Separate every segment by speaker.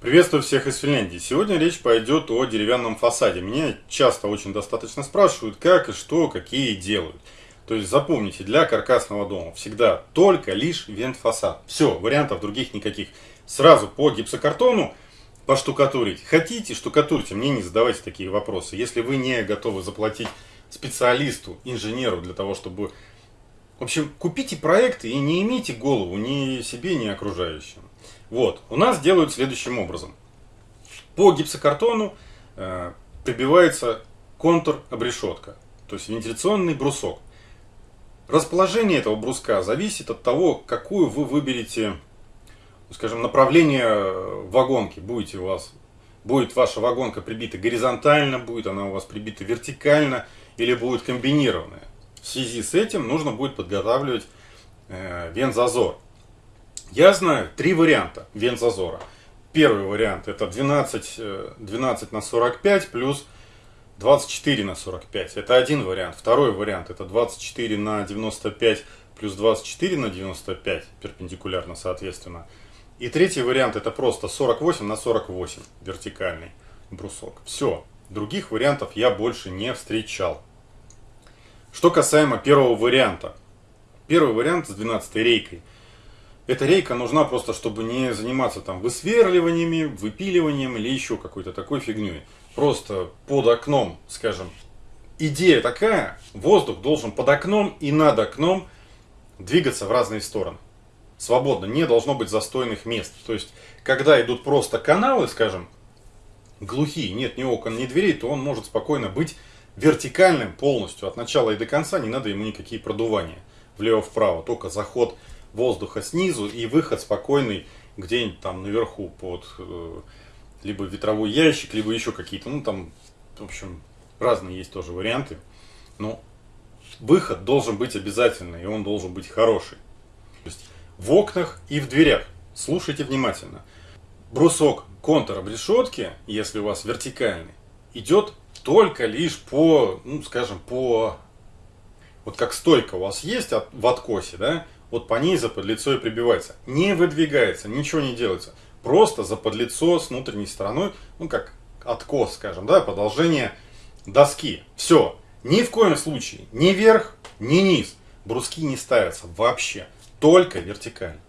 Speaker 1: Приветствую всех из Финляндии. Сегодня речь пойдет о деревянном фасаде. Меня часто очень достаточно спрашивают, как и что, какие делают. То есть запомните, для каркасного дома всегда только лишь вент-фасад. Все, вариантов других никаких. Сразу по гипсокартону поштукатурить. Хотите, штукатурьте, мне не задавайте такие вопросы. Если вы не готовы заплатить специалисту, инженеру для того, чтобы... В общем, купите проекты и не имейте голову ни себе, ни окружающим. Вот, у нас делают следующим образом. По гипсокартону э, прибивается контур-обрешетка, то есть вентиляционный брусок. Расположение этого бруска зависит от того, какую вы выберете, скажем, направление вагонки. Будете у вас, будет ваша вагонка прибита горизонтально, будет она у вас прибита вертикально или будет комбинированная. В связи с этим нужно будет подготавливать э, вензазор. Я знаю три варианта вензазора. Первый вариант это 12, 12 э, на 45 плюс 24 на 45. Это один вариант. Второй вариант это 24 на 95 плюс 24 на 95 перпендикулярно соответственно. И третий вариант это просто 48 на 48 вертикальный брусок. Все. Других вариантов я больше не встречал. Что касаемо первого варианта. Первый вариант с 12 рейкой – эта рейка нужна просто, чтобы не заниматься там высверливаниями, выпиливанием или еще какой-то такой фигней. Просто под окном, скажем, идея такая, воздух должен под окном и над окном двигаться в разные стороны. Свободно, не должно быть застойных мест. То есть, когда идут просто каналы, скажем, глухие, нет ни окон, ни дверей, то он может спокойно быть вертикальным полностью, от начала и до конца, не надо ему никакие продувания влево-вправо, только заход воздуха снизу и выход спокойный где-нибудь там наверху под э, либо ветровой ящик, либо еще какие-то, ну там, в общем, разные есть тоже варианты. Но выход должен быть обязательный, и он должен быть хороший. То есть в окнах и в дверях. Слушайте внимательно. Брусок контура решетки, если у вас вертикальный, идет только лишь по, ну скажем, по... Вот как стойка у вас есть в откосе, да, вот по ней за подлицо и прибивается. Не выдвигается, ничего не делается. Просто за подлицо с внутренней стороной, ну как откос, скажем, да, продолжение доски. Все. Ни в коем случае ни вверх, ни низ бруски не ставятся вообще. Только вертикально.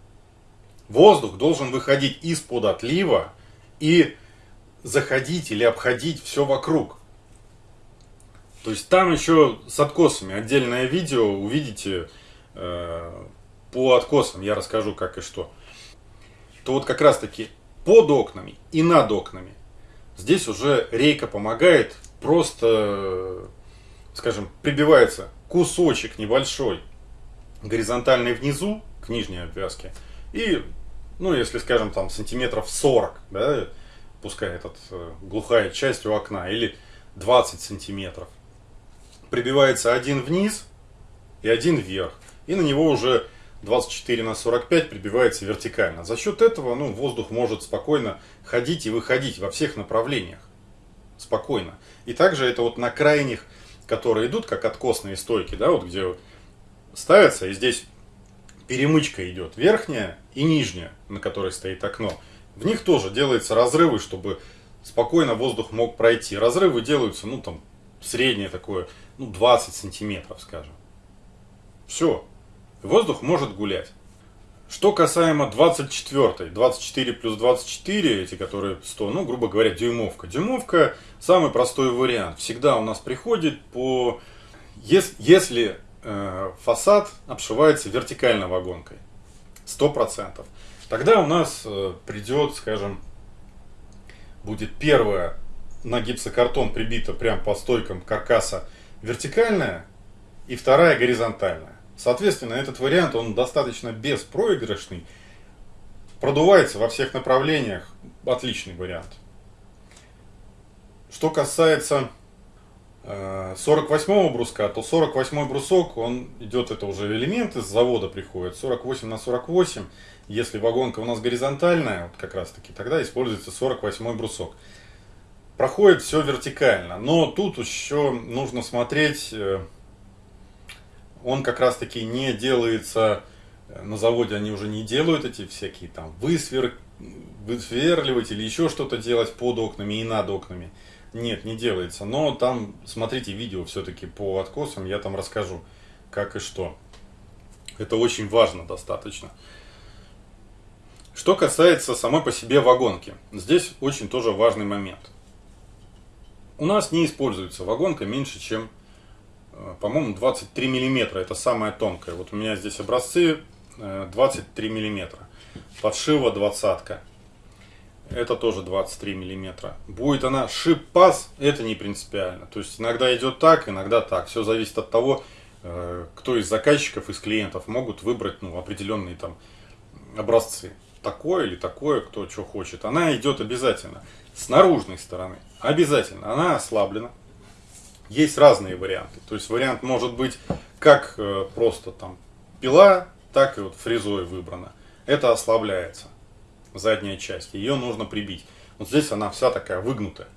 Speaker 1: Воздух должен выходить из-под отлива и заходить или обходить все вокруг. То есть там еще с откосами. Отдельное видео увидите э, по откосам. Я расскажу как и что, то вот как раз таки под окнами и над окнами. Здесь уже рейка помогает, просто, скажем, прибивается кусочек небольшой горизонтальный внизу к нижней обвязке и, ну если скажем там сантиметров 40, да, пускай этот э, глухая часть у окна или 20 сантиметров прибивается один вниз и один вверх и на него уже 24 на 45 прибивается вертикально. За счет этого ну, воздух может спокойно ходить и выходить во всех направлениях. Спокойно. И также это вот на крайних, которые идут, как откосные стойки, да, вот где ставятся, и здесь перемычка идет, верхняя и нижняя, на которой стоит окно. В них тоже делаются разрывы, чтобы спокойно воздух мог пройти. Разрывы делаются, ну там, среднее такое, ну 20 сантиметров, скажем. Все воздух может гулять. Что касаемо 24, 24 плюс 24, эти которые 100, ну, грубо говоря, дюймовка. Дюймовка самый простой вариант. Всегда у нас приходит по... Если, э, фасад обшивается вертикальной вагонкой, 100%, тогда у нас э, придет, скажем, будет первая на гипсокартон прибита прям по стойкам каркаса вертикальная и вторая горизонтальная. Соответственно, этот вариант, он достаточно беспроигрышный, продувается во всех направлениях, отличный вариант. Что касается 48 э, бруска, то 48 брусок, он идет, это уже элемент из завода приходит, 48 на 48. Если вагонка у нас горизонтальная, вот как раз таки, тогда используется 48 брусок. Проходит все вертикально, но тут еще нужно смотреть э, он как раз таки не делается, э, на заводе они уже не делают эти всякие там высверки, высверливать или еще что-то делать под окнами и над окнами. Нет, не делается. Но там, смотрите видео все-таки по откосам, я там расскажу, как и что. Это очень важно достаточно. Что касается самой по себе вагонки, здесь очень тоже важный момент. У нас не используется вагонка меньше, чем, э, по-моему, 23 миллиметра. Это самая тонкая. Вот у меня здесь образцы 23 э, миллиметра. Подшива двадцатка. Это тоже 23 миллиметра. Будет она шип-пас, это не принципиально. То есть иногда идет так, иногда так. Все зависит от того, э, кто из заказчиков, из клиентов могут выбрать ну, определенные там образцы такое или такое, кто что хочет, она идет обязательно. С наружной стороны обязательно. Она ослаблена. Есть разные варианты. То есть вариант может быть как э, просто там пила, так и вот фрезой выбрана. Это ослабляется. Задняя часть. Ее нужно прибить. Вот здесь она вся такая выгнутая.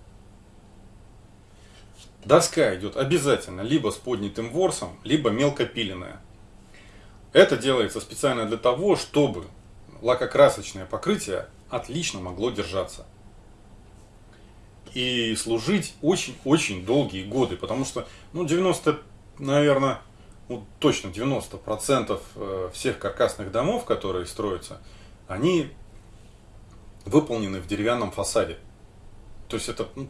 Speaker 1: Доска идет обязательно либо с поднятым ворсом, либо мелкопиленная. Это делается специально для того, чтобы лакокрасочное покрытие отлично могло держаться. И служить очень-очень долгие годы, потому что, ну, 90, наверное, ну, точно 90% э, всех каркасных домов, которые строятся, они выполнены в деревянном фасаде. То есть это ну,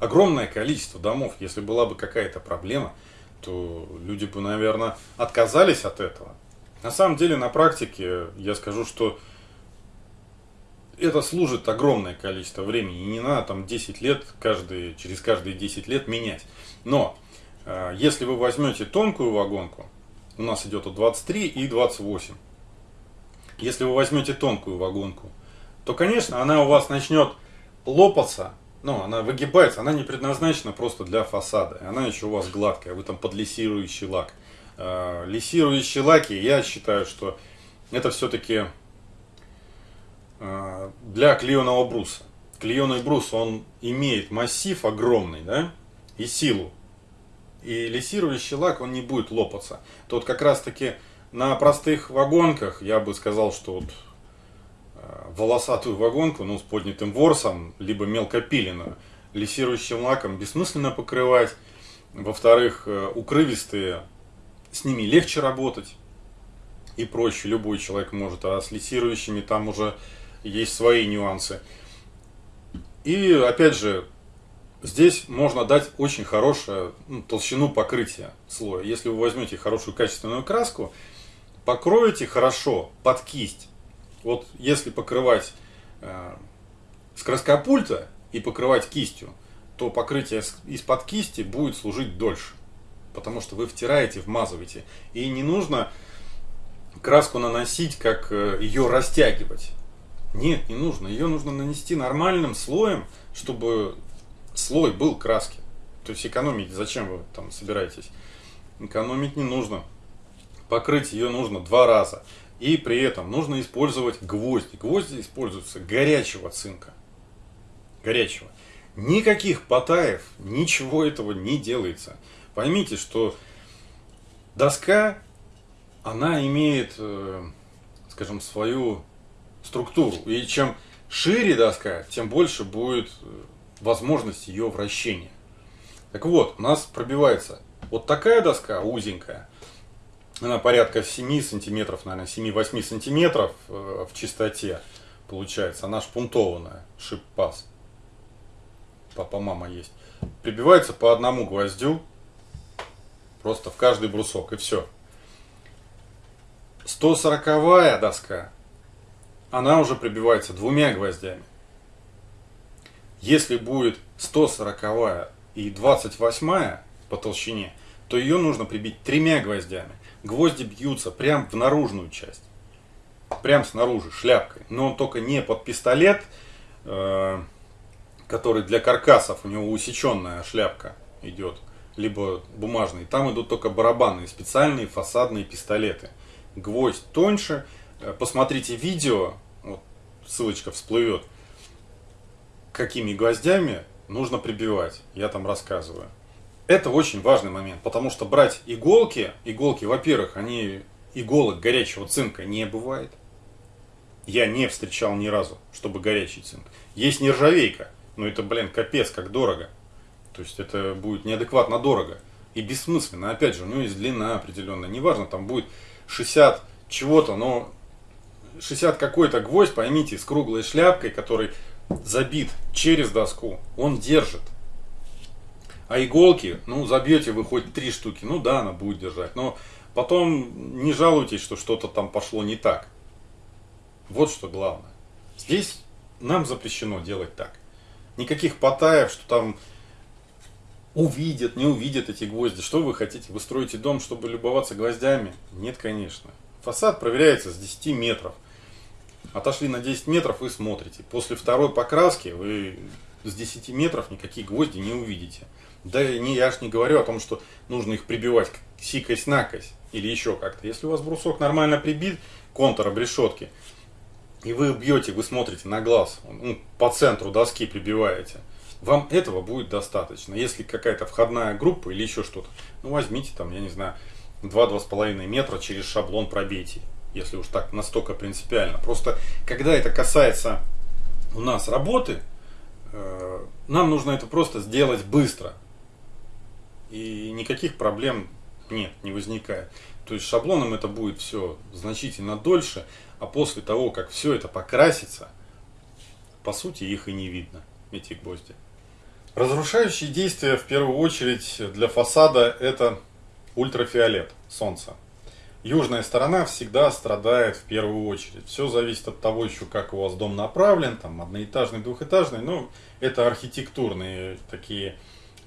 Speaker 1: огромное количество домов. Если была бы какая-то проблема, то люди бы, наверное, отказались от этого. На самом деле, на практике я скажу, что это служит огромное количество времени. И не надо там 10 лет, каждый, через каждые 10 лет менять. Но, э, если вы возьмете тонкую вагонку, у нас идет от 23 и 28. Если вы возьмете тонкую вагонку, то, конечно, она у вас начнет лопаться, ну, она выгибается, она не предназначена просто для фасада. Она еще у вас гладкая, вы там под лессирующий лак. Э, лессирующие лаки, я считаю, что это все-таки для клееного бруса. Клееный брус, он имеет массив огромный, да, и силу. И лессирующий лак, он не будет лопаться. Тут как раз таки на простых вагонках, я бы сказал, что вот э, волосатую вагонку, ну, с поднятым ворсом, либо мелкопиленную, лессирующим лаком бессмысленно покрывать. Во-вторых, укрывистые с ними легче работать и проще. Любой человек может, а с лессирующими там уже есть свои нюансы. И опять же, здесь можно дать очень хорошую ну, толщину покрытия слоя. Если вы возьмете хорошую качественную краску, покроете хорошо под кисть. Вот если покрывать э, с краскопульта и покрывать кистью, то покрытие из-под кисти будет служить дольше потому что вы втираете, вмазываете. И не нужно краску наносить, как э, ее растягивать. Нет, не нужно. Ее нужно нанести нормальным слоем, чтобы слой был краски. То есть экономить, зачем вы там собираетесь? Экономить не нужно. Покрыть ее нужно два раза. И при этом нужно использовать гвозди. Гвозди используются горячего цинка. Горячего. Никаких потаев, ничего этого не делается. Поймите, что доска, она имеет, э, скажем, свою структуру. И чем шире доска, тем больше будет э, возможность ее вращения. Так вот, у нас пробивается вот такая доска узенькая, она порядка 7 сантиметров, наверное, 7-8 сантиметров э, в чистоте получается. Она шпунтованная, шип-пас. Папа-мама есть. Прибивается по одному гвоздю Просто в каждый брусок и все. 140 доска, она уже прибивается двумя гвоздями. Если будет 140 и 28 по толщине, то ее нужно прибить тремя гвоздями. Гвозди бьются прям в наружную часть. Прям снаружи, шляпкой. Но он только не под пистолет, э, который для каркасов, у него усеченная шляпка идет либо бумажные, там идут только барабанные, специальные фасадные пистолеты. Гвоздь тоньше. Э, посмотрите видео, ссылочка всплывет, какими гвоздями нужно прибивать. Я там рассказываю. Это очень важный момент, потому что брать иголки, иголки, во-первых, они иголок горячего цинка не бывает. Я не встречал ни разу, чтобы горячий цинк. Есть нержавейка, но это, блин, капец, как дорого. То есть это будет неадекватно дорого и бессмысленно. Опять же, у него есть длина определенная. Неважно, там будет 60 чего-то, но 60 какой-то гвоздь, поймите, с круглой шляпкой, который забит через доску, он держит. А иголки, ну, забьете вы хоть три штуки, ну да, она будет держать. Но потом не жалуйтесь, что что-то там пошло не так. Вот что главное. Здесь нам запрещено делать так. Никаких потаев, что там увидят, не увидят эти гвозди. Что вы хотите? Вы строите дом, чтобы любоваться гвоздями? Нет, конечно. Фасад проверяется с 10 метров. Отошли на 10 метров и смотрите. После второй покраски вы с 10 метров никакие гвозди не увидите. Да не, я ж не говорю о том, что нужно их прибивать сикость-накость или еще как-то. Если у вас брусок нормально прибит, контур обрешетки, и вы бьете, вы смотрите на глаз, ну, по центру доски прибиваете, вам этого будет достаточно. Если какая-то входная группа или еще что-то, ну возьмите там, я не знаю, 2-2,5 метра через шаблон пробейте, если уж так настолько принципиально. Просто когда это касается у нас работы, э, нам нужно это просто сделать быстро. И никаких проблем нет, не возникает. То есть шаблоном это будет все значительно дольше, а после того, как все это покрасится, по сути их и не видно, эти гвозди. Разрушающие действия в первую очередь для фасада это ультрафиолет солнца. Южная сторона всегда страдает в первую очередь. Все зависит от того еще, как у вас дом направлен, там одноэтажный, двухэтажный, но это архитектурные такие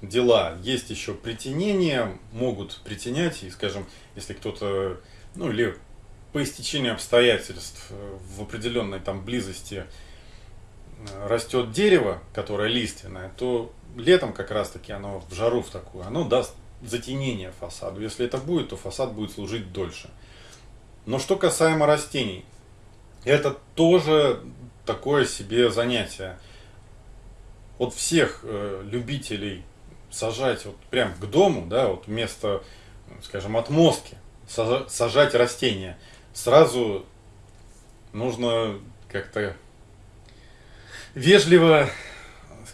Speaker 1: дела. Есть еще притенения, могут притенять, и, скажем, если кто-то, ну или по истечению обстоятельств э, в определенной там близости э, растет дерево, которое лиственное, то летом как раз таки оно в жару в такую, оно даст затенение фасаду. Если это будет, то фасад будет служить дольше. Но что касаемо растений, это тоже такое себе занятие. Вот всех э, любителей сажать вот прям к дому, да, вот вместо, скажем, отмостки, сажать растения, сразу нужно как-то вежливо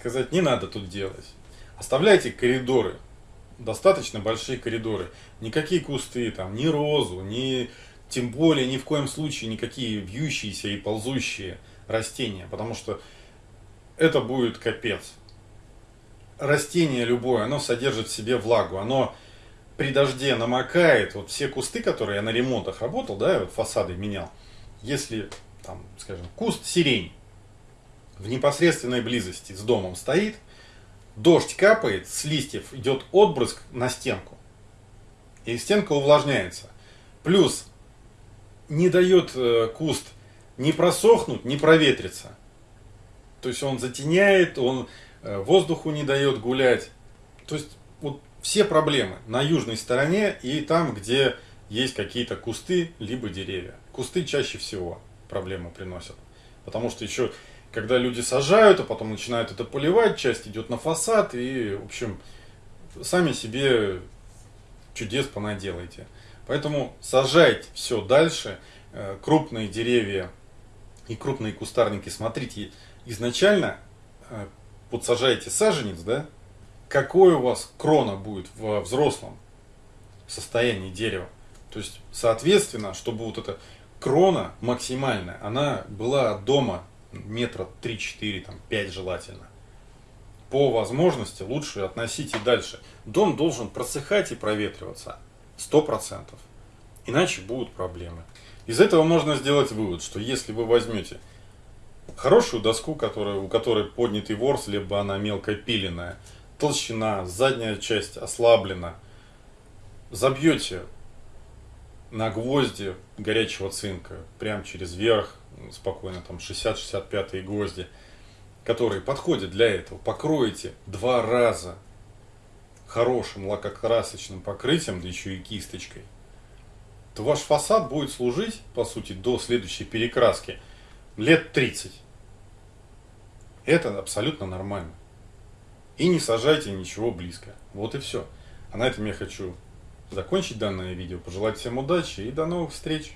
Speaker 1: сказать, не надо тут делать. Оставляйте коридоры, достаточно большие коридоры. Никакие кусты, там, ни розу, ни, тем более ни в коем случае никакие вьющиеся и ползущие растения, потому что это будет капец растение любое, оно содержит в себе влагу, оно при дожде намокает, вот все кусты, которые я на ремонтах работал, да, вот фасады менял, если, там, скажем, куст сирень в непосредственной близости с домом стоит, дождь капает, с листьев идет отбрызг на стенку, и стенка увлажняется. Плюс не дает э, куст не просохнуть, не проветриться. То есть он затеняет, он Э, воздуху не дает гулять. То есть вот все проблемы на южной стороне и там, где есть какие-то кусты, либо деревья. Кусты чаще всего проблемы приносят. Потому что еще, когда люди сажают, а потом начинают это поливать, часть идет на фасад, и, в общем, сами себе чудес понаделаете. Поэтому сажайте все дальше, э, крупные деревья и крупные кустарники, смотрите, изначально э, вот сажаете саженец, да, какой у вас крона будет в взрослом состоянии дерева. То есть, соответственно, чтобы вот эта крона максимальная, она была дома метра 3-4, там 5 желательно. По возможности лучше относите дальше. Дом должен просыхать и проветриваться 100%. Иначе будут проблемы. Из этого можно сделать вывод, что если вы возьмете хорошую доску, которая, у которой поднятый ворс, либо она мелко пиленная, толщина, задняя часть ослаблена, забьете на гвозди горячего цинка, прям через верх, спокойно, там 60-65 гвозди, которые подходят для этого, покроете два раза хорошим лакокрасочным покрытием, да еще и кисточкой, то ваш фасад будет служить, по сути, до следующей перекраски лет 30. Это абсолютно нормально. И не сажайте ничего близко. Вот и все. А на этом я хочу закончить данное видео. Пожелать всем удачи и до новых встреч.